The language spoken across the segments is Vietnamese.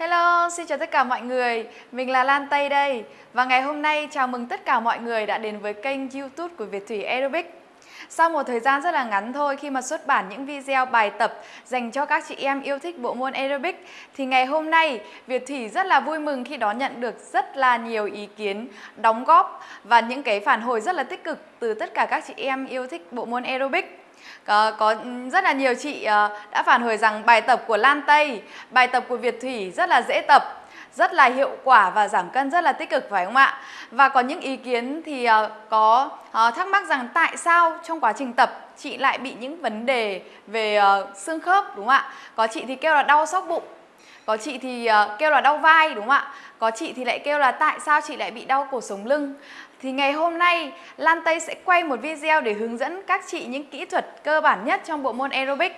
Hello, xin chào tất cả mọi người. Mình là Lan Tây đây. Và ngày hôm nay chào mừng tất cả mọi người đã đến với kênh YouTube của Việt Thủy Aerobic. Sau một thời gian rất là ngắn thôi khi mà xuất bản những video bài tập dành cho các chị em yêu thích bộ môn aerobic thì ngày hôm nay Việt Thủy rất là vui mừng khi đón nhận được rất là nhiều ý kiến, đóng góp và những cái phản hồi rất là tích cực từ tất cả các chị em yêu thích bộ môn aerobic. Có, có ừ, rất là nhiều chị ờ, đã phản hồi rằng bài tập của Lan Tây, bài tập của Việt Thủy rất là dễ tập rất là hiệu quả và giảm cân rất là tích cực phải không ạ? Và có những ý kiến thì uh, có uh, thắc mắc rằng tại sao trong quá trình tập chị lại bị những vấn đề về uh, xương khớp đúng không ạ? Có chị thì kêu là đau sóc bụng, có chị thì uh, kêu là đau vai đúng không ạ? Có chị thì lại kêu là tại sao chị lại bị đau cổ sống lưng thì ngày hôm nay, Lan Tây sẽ quay một video để hướng dẫn các chị những kỹ thuật cơ bản nhất trong bộ môn aerobic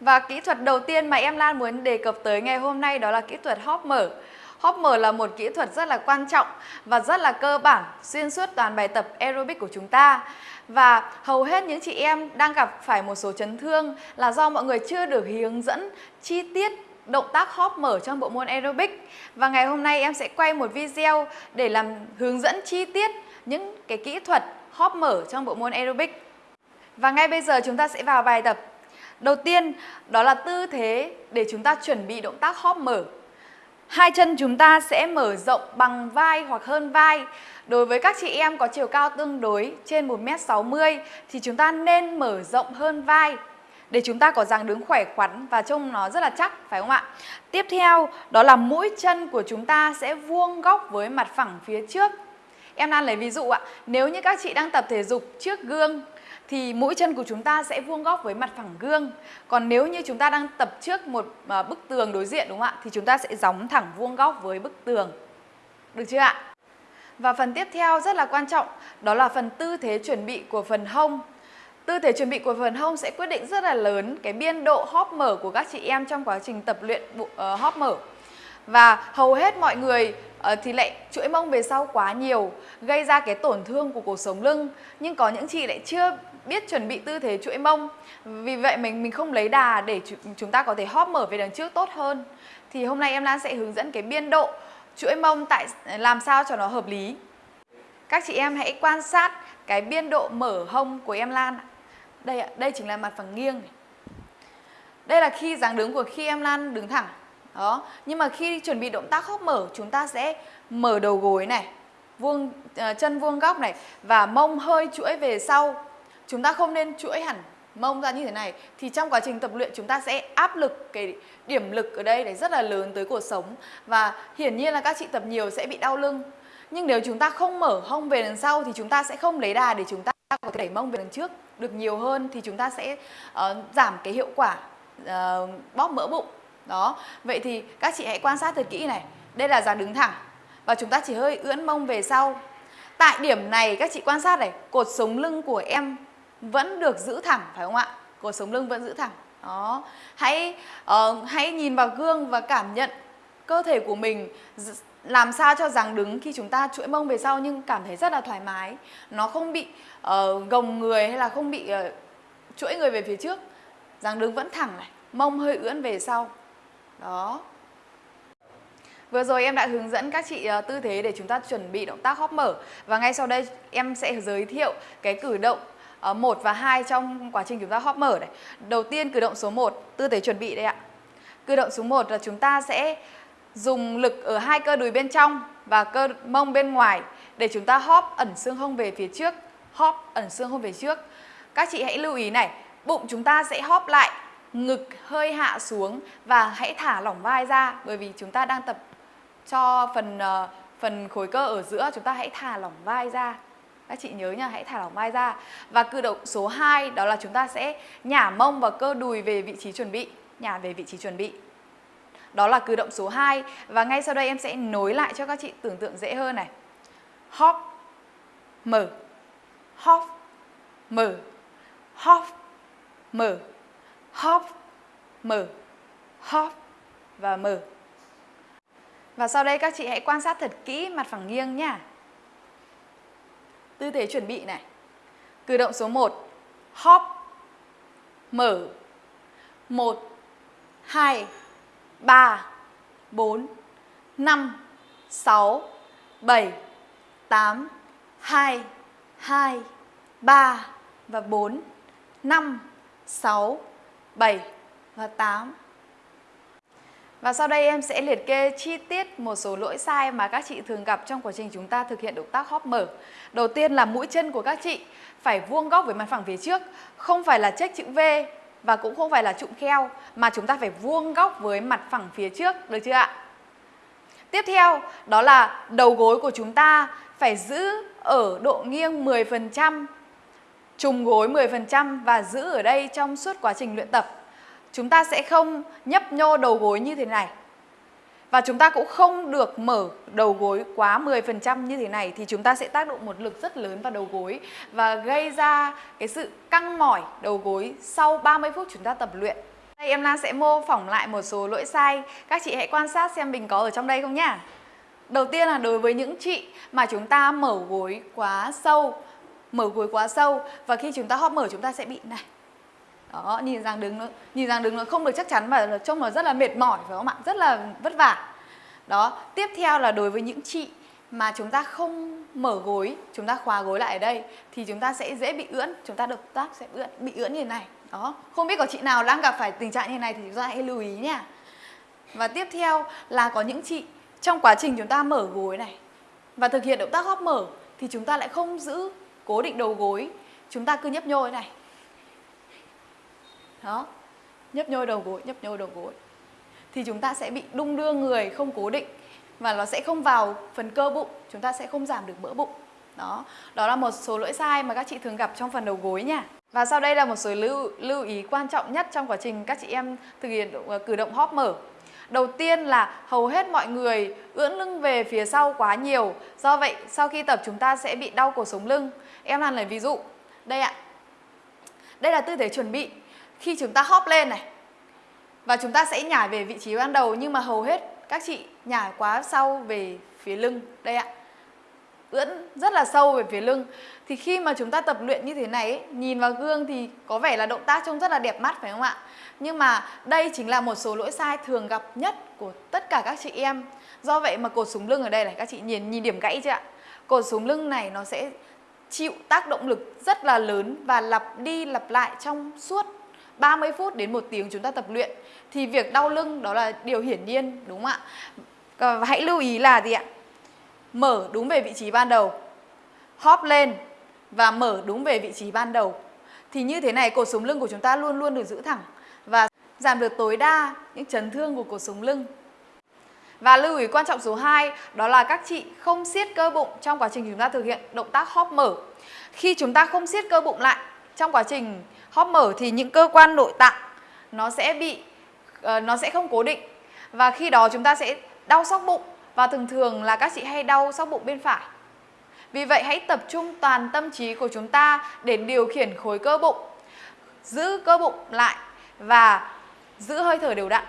và kỹ thuật đầu tiên mà em Lan muốn đề cập tới ngày hôm nay đó là kỹ thuật hóp mở. hóp mở là một kỹ thuật rất là quan trọng và rất là cơ bản, xuyên suốt toàn bài tập aerobic của chúng ta. Và hầu hết những chị em đang gặp phải một số chấn thương là do mọi người chưa được hướng dẫn chi tiết động tác hop mở trong bộ môn aerobic. Và ngày hôm nay em sẽ quay một video để làm hướng dẫn chi tiết những cái kỹ thuật hop mở trong bộ môn aerobic. Và ngay bây giờ chúng ta sẽ vào bài tập Đầu tiên, đó là tư thế để chúng ta chuẩn bị động tác hop mở. Hai chân chúng ta sẽ mở rộng bằng vai hoặc hơn vai. Đối với các chị em có chiều cao tương đối trên 1m60 thì chúng ta nên mở rộng hơn vai để chúng ta có dáng đứng khỏe khoắn và trông nó rất là chắc phải không ạ? Tiếp theo đó là mũi chân của chúng ta sẽ vuông góc với mặt phẳng phía trước. Em đang lấy ví dụ ạ, nếu như các chị đang tập thể dục trước gương thì mũi chân của chúng ta sẽ vuông góc với mặt phẳng gương. Còn nếu như chúng ta đang tập trước một ờ, bức tường đối diện đúng không ạ? Thì chúng ta sẽ gióng thẳng vuông góc với bức tường. Được chưa ạ? Và phần tiếp theo rất là quan trọng, đó là phần tư thế chuẩn bị của phần hông. Tư thế chuẩn bị của phần hông sẽ quyết định rất là lớn cái biên độ hóp mở của các chị em trong quá trình tập luyện uh, ờ, hóp mở. Và hầu hết mọi người uh, thì lại chuỗi mông về sau quá nhiều, gây ra cái tổn thương của cổ sống lưng. Nhưng có những chị lại chưa biết chuẩn bị tư thế chuỗi mông vì vậy mình mình không lấy đà để chúng ta có thể hóp mở về đằng trước tốt hơn thì hôm nay em Lan sẽ hướng dẫn cái biên độ chuỗi mông tại ờ, làm sao cho nó hợp lý các chị em hãy quan sát cái biên độ mở hông của em Lan đây ạ đây chính là mặt phẳng nghiêng này. đây là khi dáng đứng của khi em Lan đứng thẳng. Đó nhưng mà khi chuẩn bị động tác hốc mở chúng ta sẽ mở đầu gối này vuông uh, chân vuông góc này và mông hơi chuỗi về sau. Chúng ta không nên chuỗi hẳn mông ra như thế này thì trong quá trình tập luyện chúng ta sẽ áp lực cái điểm lực ở đây để rất là lớn tới cuộc sống và hiển nhiên là các chị tập nhiều sẽ bị đau lưng. Nhưng nếu chúng ta không mở hông về đằng sau thì chúng ta sẽ không lấy đà để chúng ta ta có thể đẩy mông về lần trước được nhiều hơn thì chúng ta sẽ uh, giảm cái hiệu quả uh, bóp mỡ bụng đó vậy thì các chị hãy quan sát thật kỹ này đây là dáng đứng thẳng và chúng ta chỉ hơi ưỡn mông về sau tại điểm này các chị quan sát này cột sống lưng của em vẫn được giữ thẳng phải không ạ? Cột sống lưng vẫn giữ thẳng. Đó. Hãy uh, hãy nhìn vào gương và cảm nhận cơ thể của mình làm sao cho rằng đứng khi chúng ta chuỗi mông về sau nhưng cảm thấy rất là thoải mái. Nó không bị uh, gồng người hay là không bị uh, chuỗi người về phía trước. Dáng đứng vẫn thẳng này, mông hơi ưỡn về sau. Đó. Vừa rồi em đã hướng dẫn các chị uh, tư thế để chúng ta chuẩn bị động tác hóp mở và ngay sau đây em sẽ giới thiệu cái cử động 1 và 2 trong quá trình chúng ta hóp mở này. Đầu tiên cử động số 1, tư thế chuẩn bị đây ạ. Cử động số 1 là chúng ta sẽ dùng lực ở hai cơ đùi bên trong và cơ mông bên ngoài để chúng ta hop ẩn xương hông về phía trước, hop ẩn xương hông về trước. Các chị hãy lưu ý này, bụng chúng ta sẽ hop lại, ngực hơi hạ xuống và hãy thả lỏng vai ra bởi vì chúng ta đang tập cho phần uh, phần khối cơ ở giữa chúng ta hãy thả lỏng vai ra các chị nhớ nha, hãy thả lỏng vai ra. Và cử động số 2 đó là chúng ta sẽ nhả mông và cơ đùi về vị trí chuẩn bị, nhả về vị trí chuẩn bị. Đó là cử động số 2 và ngay sau đây em sẽ nối lại cho các chị tưởng tượng dễ hơn này. Hop mở. Hop mở. Hop mở. Hop mở. Hop và mở. Và sau đây các chị hãy quan sát thật kỹ mặt phẳng nghiêng nha. Tư thế chuẩn bị này. Cử động số 1. Hop. Mở. 1 2 3 4 5 6 7 8 2 2 3 và 4 5 6 7 và 8 và sau đây em sẽ liệt kê chi tiết một số lỗi sai mà các chị thường gặp trong quá trình chúng ta thực hiện động tác hóp mở. Đầu tiên là mũi chân của các chị phải vuông góc với mặt phẳng phía trước, không phải là check chữ V và cũng không phải là trụng kheo mà chúng ta phải vuông góc với mặt phẳng phía trước, được chưa ạ? Tiếp theo đó là đầu gối của chúng ta phải giữ ở độ nghiêng 10%, trùng gối 10% và giữ ở đây trong suốt quá trình luyện tập. Chúng ta sẽ không nhấp nhô đầu gối như thế này. Và chúng ta cũng không được mở đầu gối quá 10% như thế này thì chúng ta sẽ tác động một lực rất lớn vào đầu gối và gây ra cái sự căng mỏi đầu gối sau 30 phút chúng ta tập luyện. Đây em Lan sẽ mô phỏng lại một số lỗi sai. Các chị hãy quan sát xem mình có ở trong đây không nhá. Đầu tiên là đối với những chị mà chúng ta mở gối quá sâu, mở gối quá sâu và khi chúng ta hóp mở chúng ta sẽ bị này. Đó, nhìn rằng đứng nó nhìn rằng đứng nó không được chắc chắn và trông nó rất là mệt mỏi phải không ạ? Rất là vất vả. Đó, tiếp theo là đối với những chị mà chúng ta không mở gối, chúng ta khóa gối lại ở đây thì chúng ta sẽ dễ bị ưỡn, chúng ta động tác sẽ ưỡn, bị ưỡn như thế này. Đó, không biết có chị nào đang gặp phải tình trạng như này thì chúng ta hãy lưu ý nha. Và tiếp theo là có những chị trong quá trình chúng ta mở gối này và thực hiện động tác hóp mở thì chúng ta lại không giữ cố định đầu gối, chúng ta cứ nhấp nhô thế này. Đó, nhấp nhô đầu gối, nhấp nhô đầu gối. Thì chúng ta sẽ bị đung đưa người không cố định và nó sẽ không vào phần cơ bụng, chúng ta sẽ không giảm được mỡ bụng. Đó, đó là một số lỗi sai mà các chị thường gặp trong phần đầu gối nha. Và sau đây là một số lưu, lưu ý quan trọng nhất trong quá trình các chị em thực hiện ờ, cử động hóp mở. Đầu tiên là hầu hết mọi người ưỡn lưng về phía sau quá nhiều. Do vậy sau khi tập chúng ta sẽ bị đau cổ sống lưng. Em làm lấy ví dụ. Đây ạ. Đây là tư thế chuẩn bị. Khi chúng ta hóp lên này. Và chúng ta sẽ nhảy về vị trí ban đầu nhưng mà hầu hết các chị nhảy quá sau về phía lưng. Đây ạ ưỡn rất là sâu về phía lưng thì khi mà chúng ta tập luyện như thế này ấy, nhìn vào gương thì có vẻ là động tác trông rất là đẹp mắt phải không ạ nhưng mà đây chính là một số lỗi sai thường gặp nhất của tất cả các chị em do vậy mà cột súng lưng ở đây này các chị nhìn nhìn điểm gãy chưa ạ cột súng lưng này nó sẽ chịu tác động lực rất là lớn và lặp đi lặp lại trong suốt 30 phút đến một tiếng chúng ta tập luyện. Thì việc đau lưng đó là điều hiển nhiên, đúng không ạ? Ờ, và hãy lưu ý là gì ạ? Mở đúng về vị trí ban đầu hóp lên và mở đúng về vị trí ban đầu. Thì như thế này, cột sống lưng của chúng ta luôn luôn được giữ thẳng và giảm được tối đa những chấn thương của cột sống lưng. Và lưu ý quan trọng số 2 đó là các chị không siết cơ bụng trong quá trình chúng ta thực hiện động tác hóp mở. Khi chúng ta không siết cơ bụng lại trong quá trình hop mở thì những cơ quan nội tạng nó sẽ bị uh, nó sẽ không cố định và khi đó chúng ta sẽ đau sóc bụng và thường thường là các chị hay đau sóc bụng bên phải. Vì vậy hãy tập trung toàn tâm trí của chúng ta để điều khiển khối cơ bụng, giữ cơ bụng lại và giữ hơi thở đều đặn.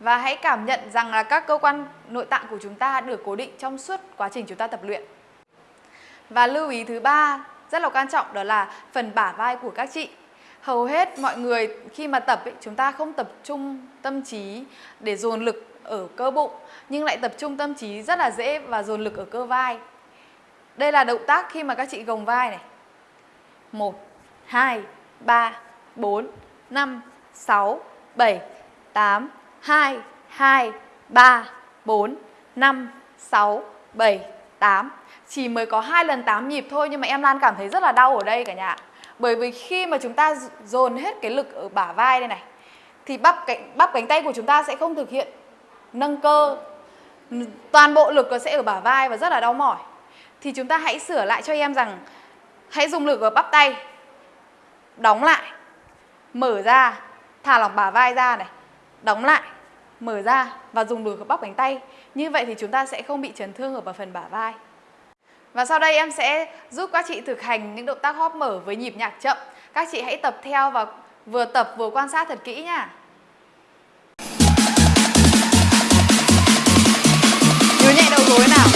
Và hãy cảm nhận rằng là các cơ quan nội tạng của chúng ta được cố định trong suốt quá trình chúng ta tập luyện. Và lưu ý thứ ba rất là quan trọng đó là phần bả vai của các chị. Hầu hết mọi người khi mà tập ấy, chúng ta không tập trung tâm trí để dồn lực ở cơ bụng nhưng lại tập trung tâm trí rất là dễ và dồn lực ở cơ vai. Đây là động tác khi mà các chị gồng vai này. 1 2 3 4 5 6 7 8 2 2 3 4 5 6 7 8. Chỉ mới có hai lần 8 nhịp thôi, nhưng mà em Lan cảm thấy rất là đau ở đây cả nhà. Bởi vì khi mà chúng ta dồn hết cái lực ở bả vai đây này, thì bắp cánh bắp cánh tay của chúng ta sẽ không thực hiện nâng cơ toàn bộ lực nó sẽ ở bả vai và rất là đau mỏi thì chúng ta hãy sửa lại cho em rằng, hãy dùng lực ở bắp tay, đóng lại, mở ra, thả lỏng bả vai ra này, đóng lại mở ra và dùng đùi ở bắp cánh tay. Như vậy thì chúng ta sẽ không bị chấn thương ở phần bả vai. Và sau đây em sẽ giúp các chị thực hành những động tác hóp mở với nhịp nhạc chậm. Các chị hãy tập theo và vừa tập vừa quan sát thật kỹ nha. Nhớ nhẹ đầu gối nào.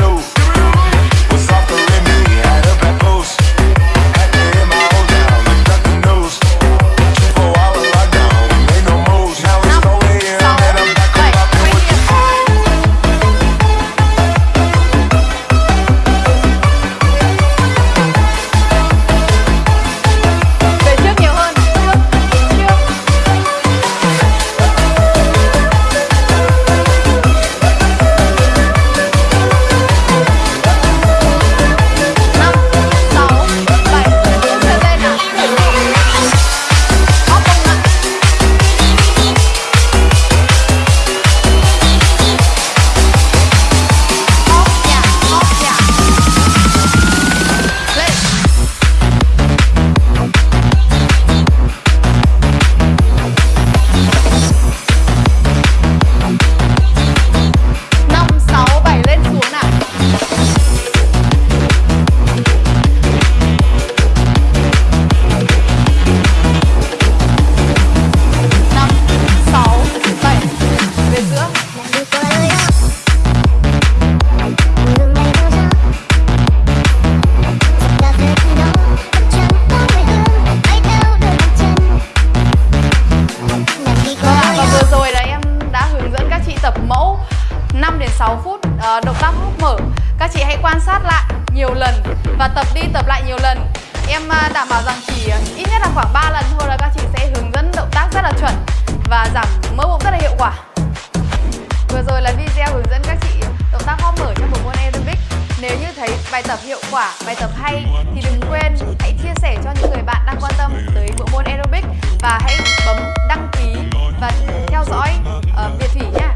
No. Các chị hãy quan sát lại nhiều lần và tập đi tập lại nhiều lần. Em à, đảm bảo rằng chỉ à, ít nhất là khoảng 3 lần thôi là các chị sẽ hướng dẫn động tác rất là chuẩn và giảm mỡ bụng rất là hiệu quả. Vừa rồi là video hướng dẫn các chị động tác hóp mở trong bộ môn aerobic Nếu như thấy bài tập hiệu quả, bài tập hay thì đừng quên hãy chia sẻ cho những người bạn đang quan tâm tới bộ môn aerobic và hãy bấm đăng ký và theo dõi uh, Việt Thủy nhé